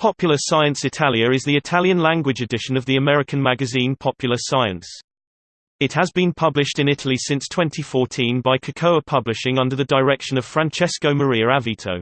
Popular Science Italia is the Italian-language edition of the American magazine Popular Science. It has been published in Italy since 2014 by Kekoa Publishing under the direction of Francesco Maria Avitto.